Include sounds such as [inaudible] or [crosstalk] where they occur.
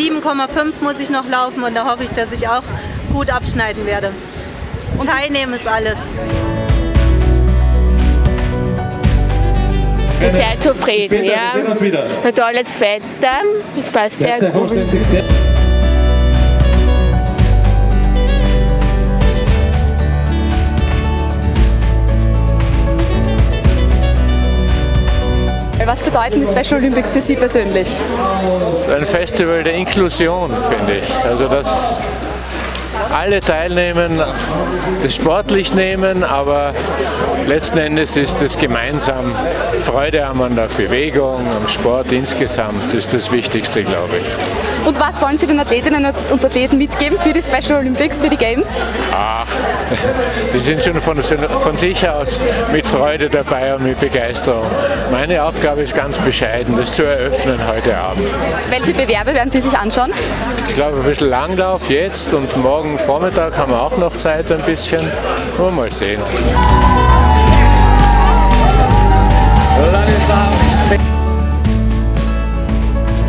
7,5 muss ich noch laufen und da hoffe ich, dass ich auch gut abschneiden werde. Und teilnehmen ist alles. Sehr zufrieden, ja. Ein tolles Wetter, das passt sehr gut. Was bedeuten die Special Olympics für Sie persönlich? Ein Festival der Inklusion, finde ich. Also dass alle teilnehmen, das sportlich nehmen, aber letzten Endes ist es gemeinsam Freude haben an der Bewegung, am Sport insgesamt. Ist das Wichtigste, glaube ich. Was wollen Sie den Athletinnen und Athleten mitgeben für die Special Olympics, für die Games? Ach, [laughs] die sind schon von, von sich aus mit Freude dabei und mit Begeisterung. Meine Aufgabe ist ganz bescheiden, das zu eröffnen heute Abend. Welche Bewerbe werden Sie sich anschauen? Ich glaube, ein bisschen Langlauf jetzt und morgen Vormittag haben wir auch noch Zeit ein bisschen. Mal sehen.